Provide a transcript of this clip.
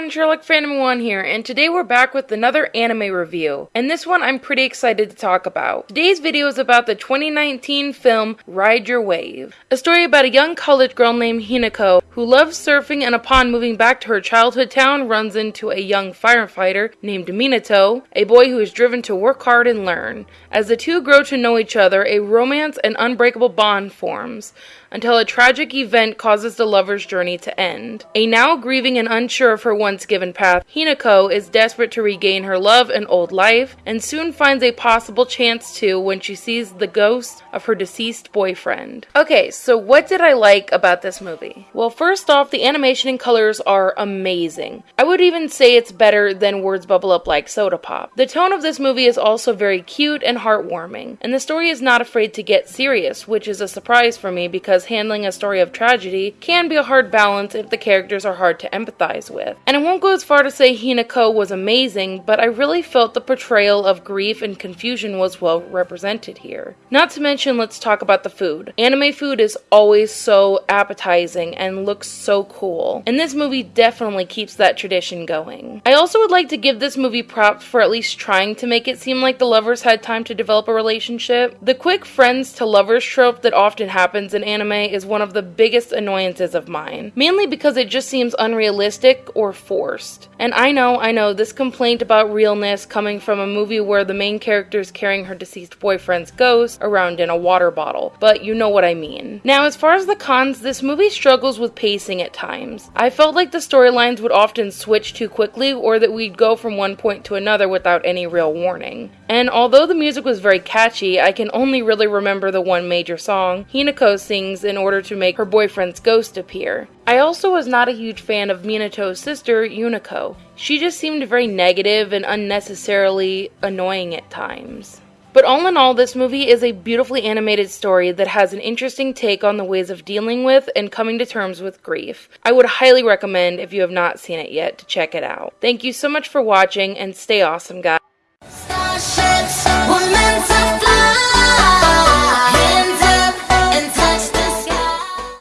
everyone, Sherlock Phantom 1 here, and today we're back with another anime review. And this one I'm pretty excited to talk about. Today's video is about the 2019 film Ride Your Wave, a story about a young college girl named Hinako who loves surfing and upon moving back to her childhood town runs into a young firefighter named Minato, a boy who is driven to work hard and learn. As the two grow to know each other, a romance and unbreakable bond forms until a tragic event causes the lover's journey to end. A now grieving and unsure of her once given path, Hinako is desperate to regain her love and old life, and soon finds a possible chance to when she sees the ghost of her deceased boyfriend. Okay, so what did I like about this movie? Well, first off, the animation and colors are amazing. I would even say it's better than Words Bubble Up Like Soda Pop. The tone of this movie is also very cute and heartwarming, and the story is not afraid to get serious, which is a surprise for me because handling a story of tragedy can be a hard balance if the characters are hard to empathize with. And won't go as far to say Hinako was amazing, but I really felt the portrayal of grief and confusion was well represented here. Not to mention, let's talk about the food. Anime food is always so appetizing and looks so cool, and this movie definitely keeps that tradition going. I also would like to give this movie props for at least trying to make it seem like the lovers had time to develop a relationship. The quick friends to lovers trope that often happens in anime is one of the biggest annoyances of mine, mainly because it just seems unrealistic or forced. And I know, I know, this complaint about realness coming from a movie where the main character is carrying her deceased boyfriend's ghost around in a water bottle, but you know what I mean. Now, as far as the cons, this movie struggles with pacing at times. I felt like the storylines would often switch too quickly or that we'd go from one point to another without any real warning. And although the music was very catchy, I can only really remember the one major song Hinako sings in order to make her boyfriend's ghost appear. I also was not a huge fan of Minato's sister, Yuniko. She just seemed very negative and unnecessarily annoying at times. But all in all, this movie is a beautifully animated story that has an interesting take on the ways of dealing with and coming to terms with grief. I would highly recommend, if you have not seen it yet, to check it out. Thank you so much for watching and stay awesome, guys.